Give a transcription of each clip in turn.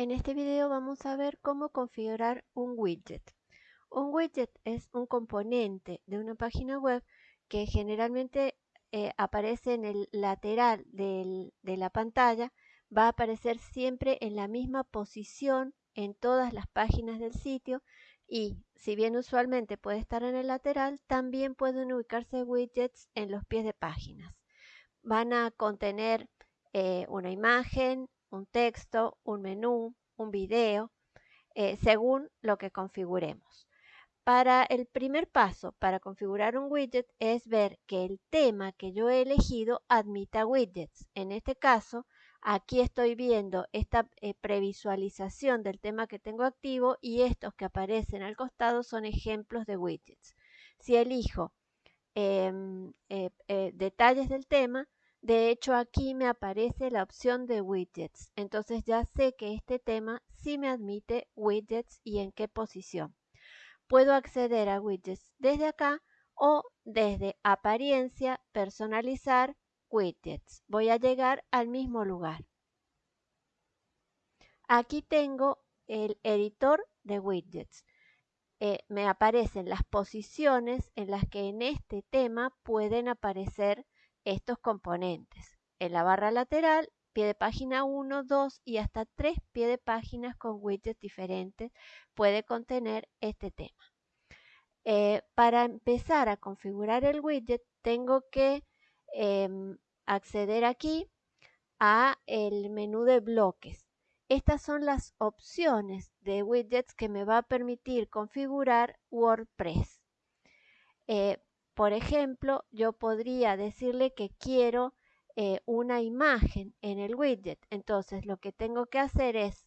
En este video vamos a ver cómo configurar un widget. Un widget es un componente de una página web que generalmente eh, aparece en el lateral de la pantalla. Va a aparecer siempre en la misma posición en todas las páginas del sitio y si bien usualmente puede estar en el lateral, también pueden ubicarse widgets en los pies de páginas. Van a contener eh, una imagen, un texto, un menú, un video, eh, según lo que configuremos. Para el primer paso, para configurar un widget, es ver que el tema que yo he elegido admita widgets. En este caso, aquí estoy viendo esta eh, previsualización del tema que tengo activo y estos que aparecen al costado son ejemplos de widgets. Si elijo em, eh, detalles del tema, de hecho, aquí me aparece la opción de widgets. Entonces ya sé que este tema sí me admite widgets y en qué posición. Puedo acceder a widgets desde acá o desde apariencia, personalizar, widgets. Voy a llegar al mismo lugar. Aquí tengo el editor de widgets. Eh, me aparecen las posiciones en las que en este tema pueden aparecer estos componentes. En la barra lateral, pie de página 1, 2 y hasta 3 pie de páginas con widgets diferentes puede contener este tema. Eh, para empezar a configurar el widget tengo que em, acceder aquí a el menú de bloques. Estas son las opciones de widgets que me va a permitir configurar WordPress. Eh, por ejemplo, yo podría decirle que quiero eh, una imagen en el widget. Entonces lo que tengo que hacer es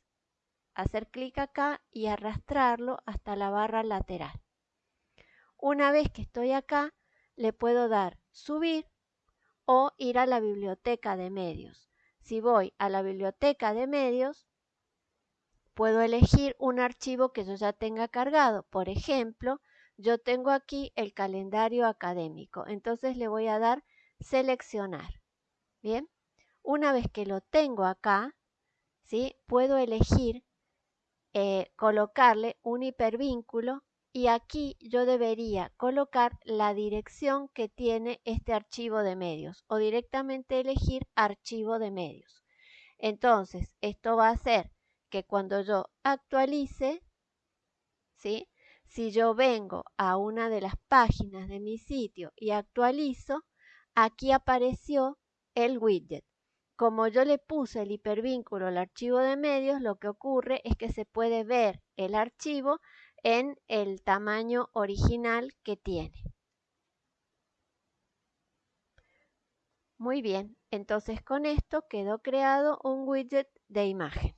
hacer clic acá y arrastrarlo hasta la barra lateral. Una vez que estoy acá, le puedo dar subir o ir a la biblioteca de medios. Si voy a la biblioteca de medios, puedo elegir un archivo que yo ya tenga cargado. Por ejemplo, yo tengo aquí el calendario académico. Entonces le voy a dar seleccionar. Bien, una vez que lo tengo acá, ¿sí? puedo elegir eh, colocarle un hipervínculo y aquí yo debería colocar la dirección que tiene este archivo de medios o directamente elegir archivo de medios. Entonces, esto va a hacer que cuando yo actualice, ¿sí? Si yo vengo a una de las páginas de mi sitio y actualizo, aquí apareció el widget. Como yo le puse el hipervínculo al archivo de medios, lo que ocurre es que se puede ver el archivo en el tamaño original que tiene. Muy bien, entonces con esto quedó creado un widget de imagen.